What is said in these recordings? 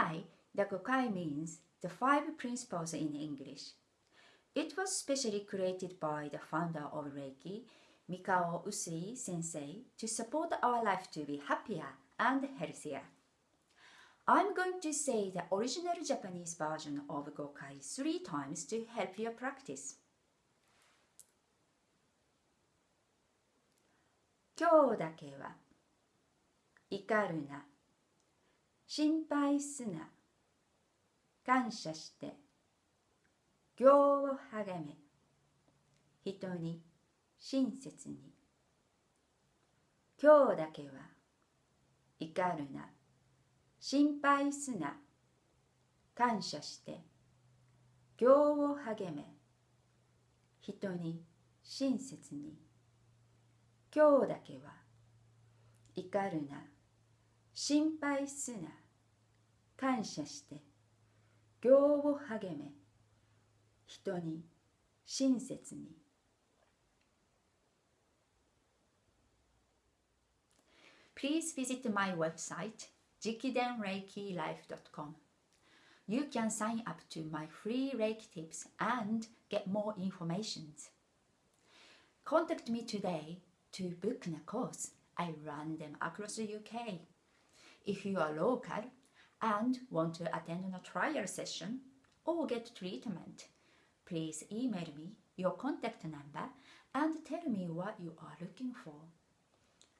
Gokai, the Gokai means the five principles in English. It was specially created by the founder of Reiki, Mikao Usui sensei, to support our life to be happier and healthier. I'm going to say the original Japanese version of Gokai three times to help your practice. 今日だけは怒るな 心配すな。感謝して。行を励め。人に親切に。今日だけは。怒るな。心配すな。感謝して。行を励め。人に親切に。今日だけは。怒るな。心配すな感謝して行を励め人に親切に Please visit my website jikidenreikilife.com. You can sign up to my free Reiki tips and get more information. Contact me today to book a course. I run them across the UK. If you are local and want to attend a trial session or get treatment, please email me your contact number and tell me what you are looking for.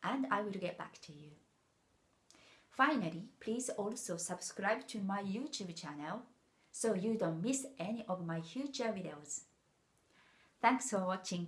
And I will get back to you. Finally, please also subscribe to my YouTube channel so you don't miss any of my future videos. Thanks for watching.